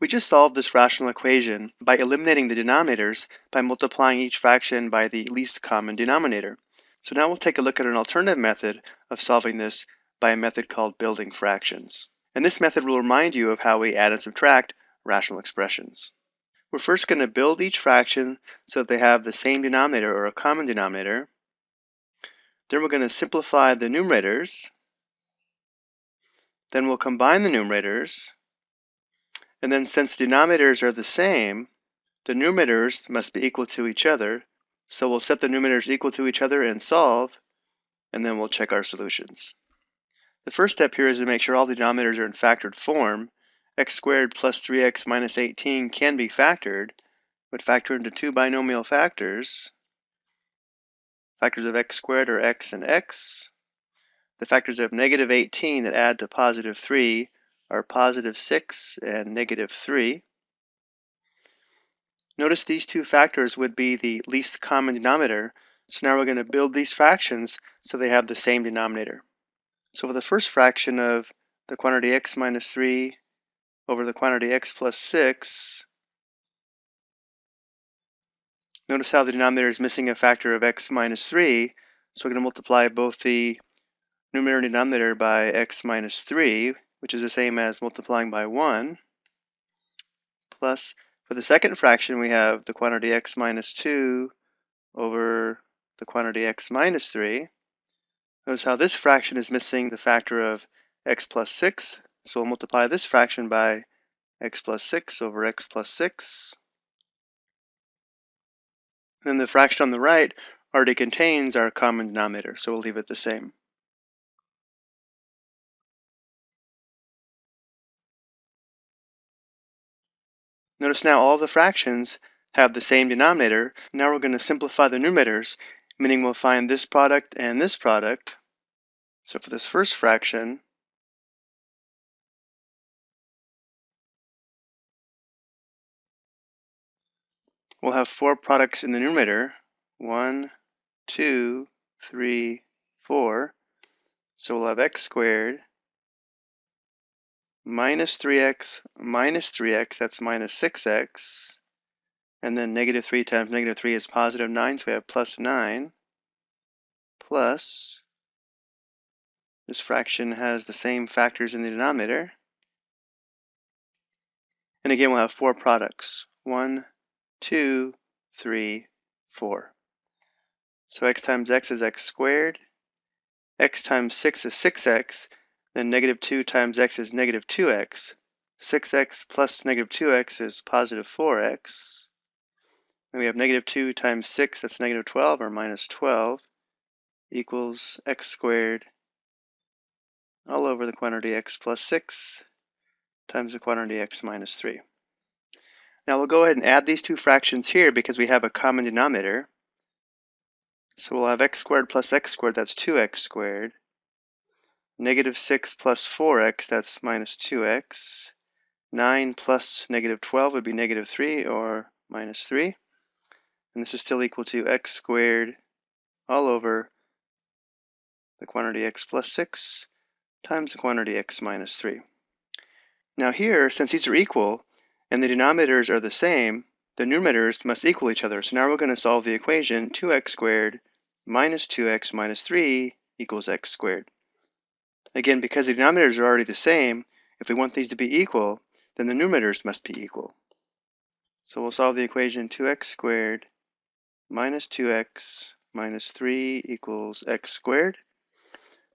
We just solved this rational equation by eliminating the denominators by multiplying each fraction by the least common denominator. So now we'll take a look at an alternative method of solving this by a method called building fractions. And this method will remind you of how we add and subtract rational expressions. We're first going to build each fraction so that they have the same denominator or a common denominator. Then we're going to simplify the numerators. Then we'll combine the numerators and then since denominators are the same, the numerators must be equal to each other. So we'll set the numerators equal to each other and solve, and then we'll check our solutions. The first step here is to make sure all the denominators are in factored form. x squared plus 3x minus 18 can be factored, but factor into two binomial factors. Factors of x squared are x and x. The factors of negative 18 that add to positive 3 are positive 6 and negative 3. Notice these two factors would be the least common denominator, so now we're going to build these fractions so they have the same denominator. So for the first fraction of the quantity x minus 3 over the quantity x plus 6, notice how the denominator is missing a factor of x minus 3, so we're going to multiply both the numerator and denominator by x minus 3, which is the same as multiplying by 1, plus, for the second fraction, we have the quantity x minus 2 over the quantity x minus 3. Notice how this fraction is missing the factor of x plus 6, so we'll multiply this fraction by x plus 6 over x plus 6. Then the fraction on the right already contains our common denominator, so we'll leave it the same. Notice now all the fractions have the same denominator. Now we're going to simplify the numerators, meaning we'll find this product and this product. So for this first fraction, we'll have four products in the numerator. One, two, three, four. So we'll have x squared minus 3x minus 3x, that's minus 6x. And then negative 3 times negative 3 is positive 9, so we have plus 9 plus, this fraction has the same factors in the denominator. And again, we'll have four products. 1, 2, 3, 4. So x times x is x squared. x times 6 is 6x. Then negative 2 times x is negative 2x. 6x plus negative 2x is positive 4x. And we have negative 2 times 6, that's negative 12, or minus 12, equals x squared all over the quantity x plus 6 times the quantity x minus 3. Now we'll go ahead and add these two fractions here because we have a common denominator. So we'll have x squared plus x squared, that's 2x squared, Negative 6 plus 4x, that's minus 2x. 9 plus negative 12 would be negative 3 or minus 3. And this is still equal to x squared all over the quantity x plus 6 times the quantity x minus 3. Now here, since these are equal and the denominators are the same, the numerators must equal each other. So now we're going to solve the equation 2x squared minus 2x minus 3 equals x squared. Again, because the denominators are already the same, if we want these to be equal, then the numerators must be equal. So we'll solve the equation 2x squared minus 2x minus 3 equals x squared.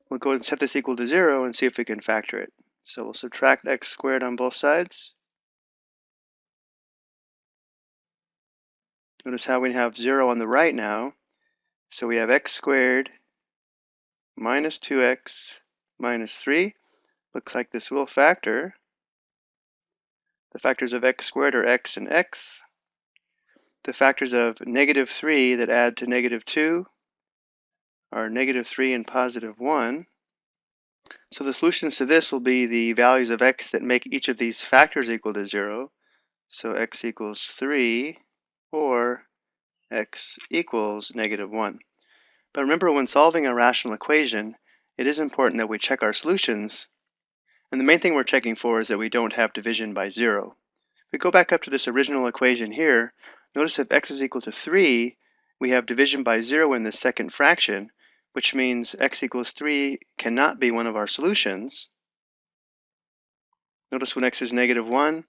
We'll go ahead and set this equal to 0 and see if we can factor it. So we'll subtract x squared on both sides. Notice how we have 0 on the right now. So we have x squared minus 2x minus 3. Looks like this will factor. The factors of x squared are x and x. The factors of negative 3 that add to negative 2 are negative 3 and positive 1. So the solutions to this will be the values of x that make each of these factors equal to 0. So x equals 3 or x equals negative 1. But remember when solving a rational equation, it is important that we check our solutions. And the main thing we're checking for is that we don't have division by zero. If we go back up to this original equation here, notice if x is equal to 3, we have division by 0 in the second fraction, which means x equals 3 cannot be one of our solutions. Notice when x is negative 1,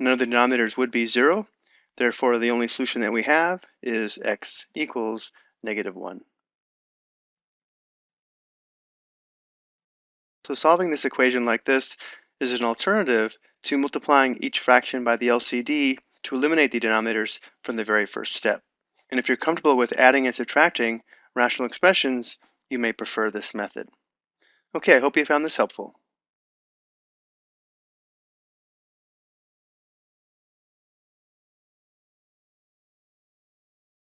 none of the denominators would be 0. Therefore, the only solution that we have is x equals negative 1. So solving this equation like this is an alternative to multiplying each fraction by the LCD to eliminate the denominators from the very first step. And if you're comfortable with adding and subtracting rational expressions, you may prefer this method. Okay, I hope you found this helpful.